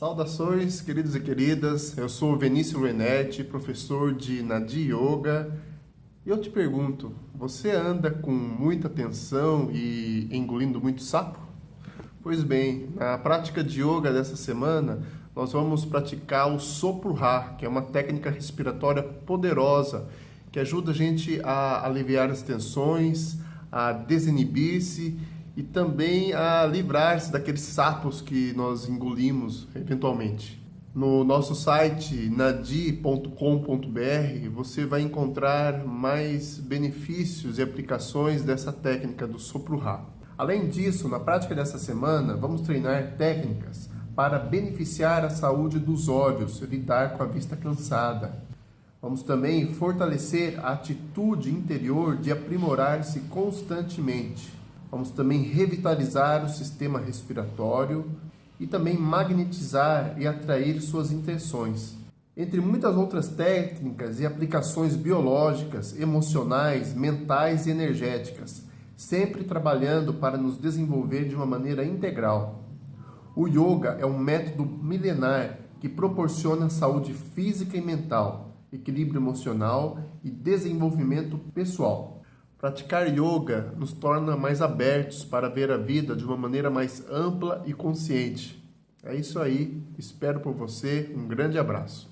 Saudações, queridos e queridas. Eu sou Vinícius Renetti, professor de Nadi Yoga. E eu te pergunto, você anda com muita tensão e engolindo muito sapo? Pois bem, na prática de yoga dessa semana, nós vamos praticar o Sopro Ra, que é uma técnica respiratória poderosa que ajuda a gente a aliviar as tensões, a desinibir-se e também a livrar-se daqueles sapos que nós engolimos eventualmente. No nosso site nadi.com.br você vai encontrar mais benefícios e aplicações dessa técnica do sopro Ra. Além disso, na prática dessa semana, vamos treinar técnicas para beneficiar a saúde dos olhos, lidar com a vista cansada. Vamos também fortalecer a atitude interior de aprimorar-se constantemente Vamos também revitalizar o sistema respiratório e também magnetizar e atrair suas intenções. Entre muitas outras técnicas e aplicações biológicas, emocionais, mentais e energéticas, sempre trabalhando para nos desenvolver de uma maneira integral. O yoga é um método milenar que proporciona saúde física e mental, equilíbrio emocional e desenvolvimento pessoal. Praticar yoga nos torna mais abertos para ver a vida de uma maneira mais ampla e consciente. É isso aí, espero por você, um grande abraço.